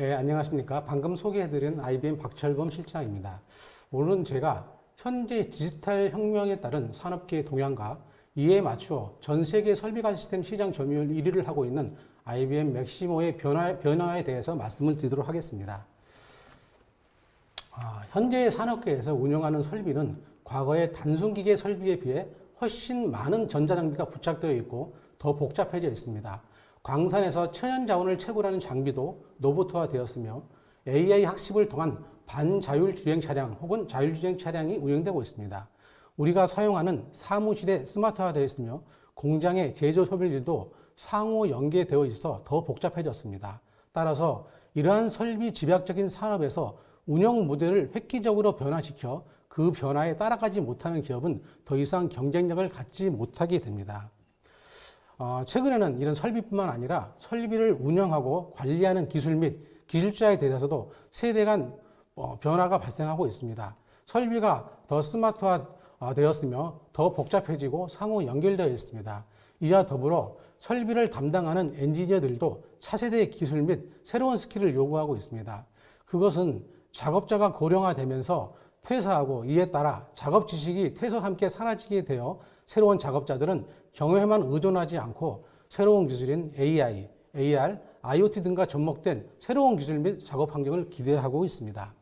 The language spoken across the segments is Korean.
예, 안녕하십니까. 방금 소개해드린 IBM 박철범 실장입니다. 오늘은 제가 현재 디지털 혁명에 따른 산업계의 동향과 이에 맞추어 전 세계 설비관 시스템 시장 점유율 1위를 하고 있는 IBM 맥시모의 변화, 변화에 대해서 말씀을 드리도록 하겠습니다. 아, 현재 산업계에서 운영하는 설비는 과거의 단순 기계 설비에 비해 훨씬 많은 전자장비가 부착되어 있고 더 복잡해져 있습니다. 광산에서 천연자원을 채굴하는 장비도 로봇화 되었으며 AI 학습을 통한 반자율주행 차량 혹은 자율주행 차량이 운영되고 있습니다. 우리가 사용하는 사무실에 스마트화되어 있으며 공장의 제조 소비들도 상호 연계되어 있어 더 복잡해졌습니다. 따라서 이러한 설비 집약적인 산업에서 운영 모델을 획기적으로 변화시켜 그 변화에 따라가지 못하는 기업은 더 이상 경쟁력을 갖지 못하게 됩니다. 어, 최근에는 이런 설비뿐만 아니라 설비를 운영하고 관리하는 기술 및 기술자에 대해서도 세대 간 어, 변화가 발생하고 있습니다. 설비가 더 스마트화 되었으며 더 복잡해지고 상호 연결되어 있습니다. 이와 더불어 설비를 담당하는 엔지니어들도 차세대의 기술 및 새로운 skill을 요구하고 있습니다. 그것은 작업자가 고령화되면서 퇴사하고 이에 따라 작업 지식이 퇴사와 함께 사라지게 되어 새로운 작업자들은 경험에만 의존하지 않고 새로운 기술인 AI, AR, IoT 등과 접목된 새로운 기술 및 작업 환경을 기대하고 있습니다.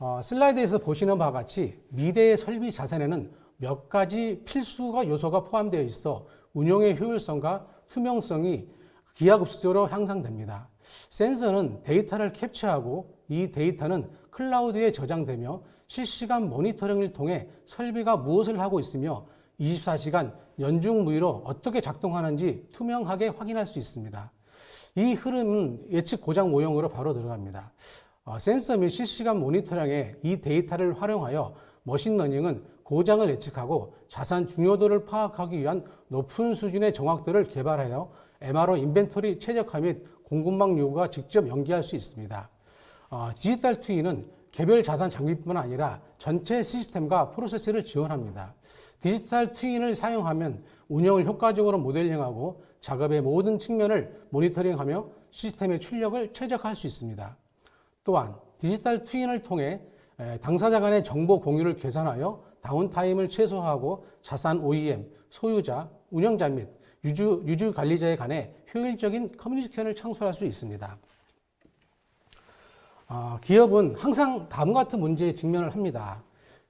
어, 슬라이드에서 보시는 바와 같이 미래의 설비 자산에는 몇 가지 필수가 요소가 포함되어 있어 운용의 효율성과 투명성이 기하급수적으로 향상됩니다. 센서는 데이터를 캡처하고 이 데이터는 클라우드에 저장되며 실시간 모니터링을 통해 설비가 무엇을 하고 있으며 24시간 연중 무휴로 어떻게 작동하는지 투명하게 확인할 수 있습니다. 이 흐름은 예측 고장 모형으로 바로 들어갑니다. 어, 센서 및 실시간 모니터링에 이 데이터를 활용하여 machine learning은 고장을 예측하고 자산 중요도를 파악하기 위한 높은 수준의 정확도를 개발하여 MRO inventory 최적화 및 공급망 요구와 직접 연계할 수 있습니다. 어, digital twin은 개별 자산 장비뿐만 아니라 전체 시스템과 프로세스를 지원합니다. digital twin을 사용하면 운영을 효과적으로 모델링하고 작업의 모든 측면을 모니터링하며 시스템의 출력을 최적화할 수 있습니다. 또한 digital twin을 통해 당사자 간의 정보 공유를 개선하여 downtime을 최소화하고 자산 OEM, 소유자, 운영자 및 유지, 유지 관리자에 관해 효율적인 커뮤니케이션을 창출할 수 있습니다. 어, 기업은 항상 다음과 같은 문제에 직면을 합니다.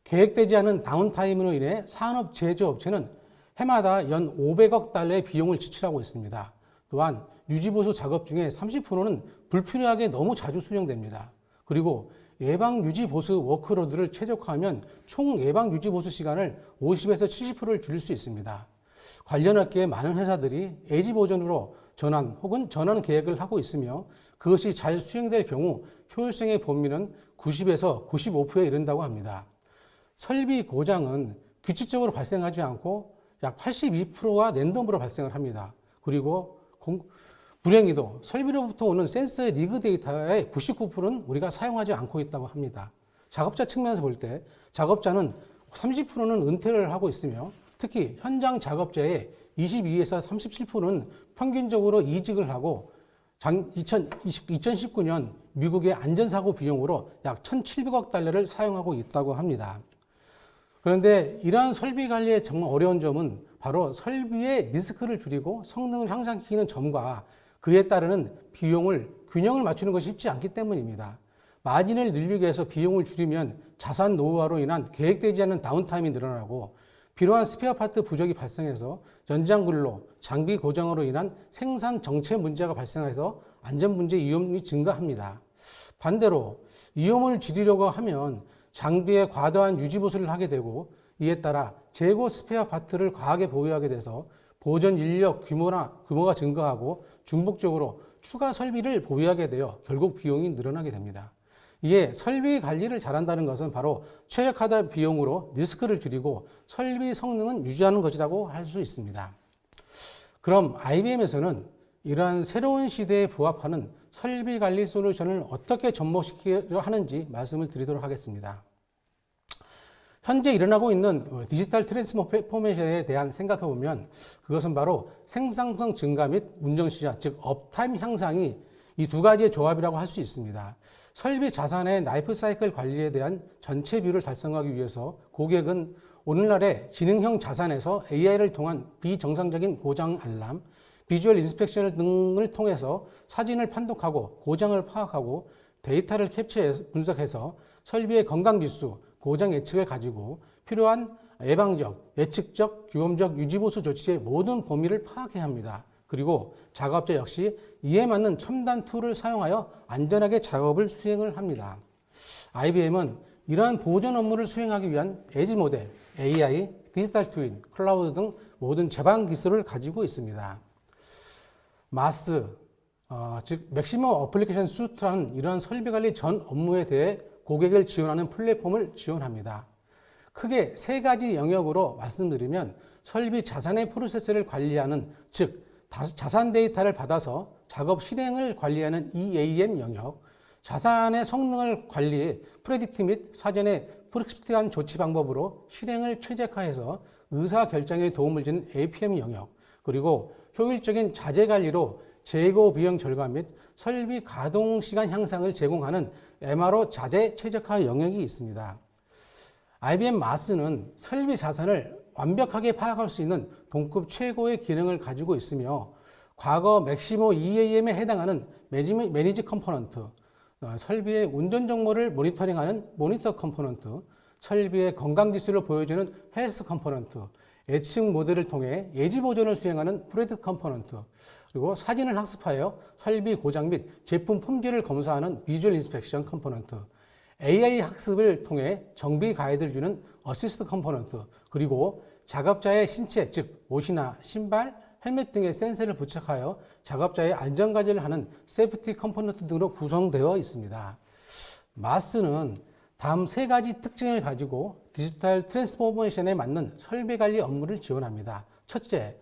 계획되지 않은 downtime으로 인해 산업 제조업체는 해마다 연 500억 달러의 비용을 지출하고 있습니다. 또한 유지보수 작업 중에 30%는 불필요하게 너무 자주 수행됩니다. 그리고 예방 유지보수 workload를 최적화하면 총 예방 유지보수 시간을 50에서 70%를 줄일 수 있습니다. 관련 업계의 많은 회사들이 예지 보존으로 전환 혹은 전환 계획을 하고 있으며 그것이 잘 수행될 경우 효율성의 범위는 90에서 95%에 이른다고 합니다. 설비 고장은 규칙적으로 발생하지 않고 약 82%가 랜덤으로 발생을 합니다. 그리고 공, 불행히도 설비로부터 오는 센서의 리그 데이터의 99%는 우리가 사용하지 않고 있다고 합니다. 작업자 측면에서 볼 때 작업자는 30%는 은퇴를 하고 있으며 특히 현장 작업자의 22에서 37%는 평균적으로 이직을 하고 2019년 미국의 안전사고 비용으로 약 1,700억 달러를 사용하고 있다고 합니다. 그런데 이러한 설비 관리의 정말 어려운 점은 바로 설비의 리스크를 줄이고 성능을 향상시키는 점과 그에 따르는 비용을 균형을 맞추는 것이 쉽지 않기 때문입니다. 마진을 늘리기 위해서 비용을 줄이면 자산 노후화로 인한 계획되지 않은 다운타임이 늘어나고 필요한 spare part 부족이 발생해서 연장 근로, 장비 고장으로 인한 생산 정체 문제가 발생해서 안전 문제 위험이 증가합니다. 반대로 위험을 줄이려고 하면 장비에 과도한 유지 보수를 하게 되고 이에 따라 재고 스페어 파트를 과하게 보유하게 돼서 보존 인력 규모나 규모가 증가하고 중복적으로 추가 설비를 보유하게 되어 결국 비용이 늘어나게 됩니다. 이에 설비 관리를 잘한다는 것은 바로 최적화된 비용으로 리스크를 줄이고 설비 성능은 유지하는 것이라고 할 수 있습니다. 그럼 IBM에서는 이러한 새로운 시대에 부합하는 설비 관리 솔루션을 어떻게 접목시키려 하는지 말씀을 드리도록 하겠습니다. 현재 일어나고 있는 digital transformation에 대한 생각해 보면 그것은 바로 생산성 증가 및 운전 시간, 즉 uptime 향상이 이 두 가지의 조합이라고 할 수 있습니다. 설비 자산의 life cycle 관리에 대한 전체 비율을 달성하기 위해서 고객은 오늘날의 지능형 자산에서 AI를 통한 비정상적인 고장 알람, visual inspection 등을 통해서 사진을 판독하고 고장을 파악하고 데이터를 캡처해서 분석해서 설비의 건강 지수, 고장 예측을 가지고 필요한 예방적, 예측적, 규범적 유지보수 조치의 모든 범위를 파악해야 합니다. 그리고 작업자 역시 이에 맞는 첨단 tool을 사용하여 안전하게 작업을 수행을 합니다. IBM은 이러한 보존 업무를 수행하기 위한 에지 모델, AI, digital twin, 클라우드 등 모든 제반 기술을 가지고 있습니다. MAS, 어, 즉 Maximo Application Suite라는 이러한 설비 관리 전 업무에 대해 고객을 지원하는 플랫폼을 지원합니다. 크게 세 가지 영역으로 말씀드리면 설비 자산의 프로세스를 관리하는 즉 다- 자산 데이터를 받아서 작업 실행을 관리하는 EAM 영역, 자산의 성능을 관리해 predict 및 사전에 prescript한 조치 방법으로 실행을 최적화해서 의사 결정에 도움을 주는 APM 영역, 그리고 효율적인 자재 관리로 재고 비용 절감 및 설비 가동 시간 향상을 제공하는 MRO 자재 최적화 영역이 있습니다. IBM MAS는 설비 자산을 완벽하게 파악할 수 있는 동급 최고의 기능을 가지고 있으며 과거 Maximo EAM에 해당하는 Manage component, 어, 설비의 운전 정보를 모니터링하는 Monitor component, 설비의 건강 지수를 보여주는 Health component, 예측 모델을 통해 예지 보존을 수행하는 Predict component, 그리고 사진을 학습하여 설비 고장 및 제품 품질을 검사하는 Visual Inspection component, AI 학습을 통해 정비 가이드를 주는 Assist component, 그리고 작업자의 신체, 즉 옷이나 신발, 헬멧 등의 센서를 부착하여 작업자의 안전관리를 하는 safety component 등으로 구성되어 있습니다. MAS는 다음 세 가지 특징을 가지고 digital transformation에 맞는 설비 관리 업무를 지원합니다. 첫째,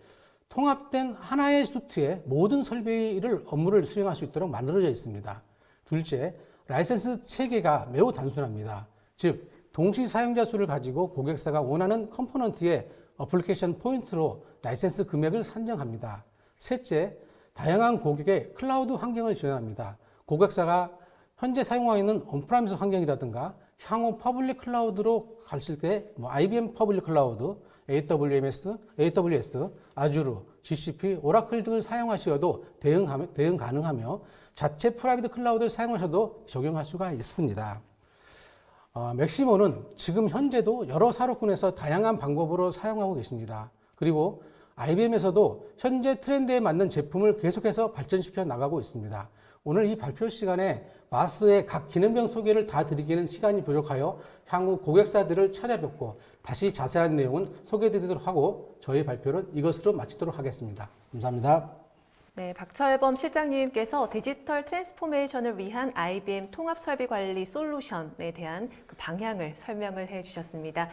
통합된 하나의 suite에 모든 설비를 업무를 수행할 수 있도록 만들어져 있습니다. 둘째, 라이센스 체계가 매우 단순합니다. 즉, 동시 사용자 수를 가지고 고객사가 원하는 component의 application point로 라이센스 금액을 산정합니다. 셋째, 다양한 고객의 클라우드 환경을 지원합니다. 고객사가 현재 사용하고 있는 on-premise 환경이라든가 향후 public cloud로 갔을 때 뭐 IBM public cloud, AWS, AWS, Azure, GCP, Oracle 등을 사용하셔도 대응, 대응 가능하며 자체 private cloud를 사용하셔도 적용할 수가 있습니다. 어, Maximo는 지금 현재도 여러 사업군에서 다양한 방법으로 사용하고 계십니다. 그리고 IBM에서도 현재 트렌드에 맞는 제품을 계속해서 발전시켜 나가고 있습니다. 오늘 이 발표 시간에 MAS의 각 기능별 소개를 다 드리기는 시간이 부족하여 향후 고객사들을 찾아뵙고 다시 자세한 내용은 소개드리도록 하고 저희 발표는 이것으로 마치도록 하겠습니다. 감사합니다. 네, 박철범 실장님께서 digital transformation을 위한 IBM 통합 설비 관리 솔루션에 대한 그 방향을 설명을 해 주셨습니다.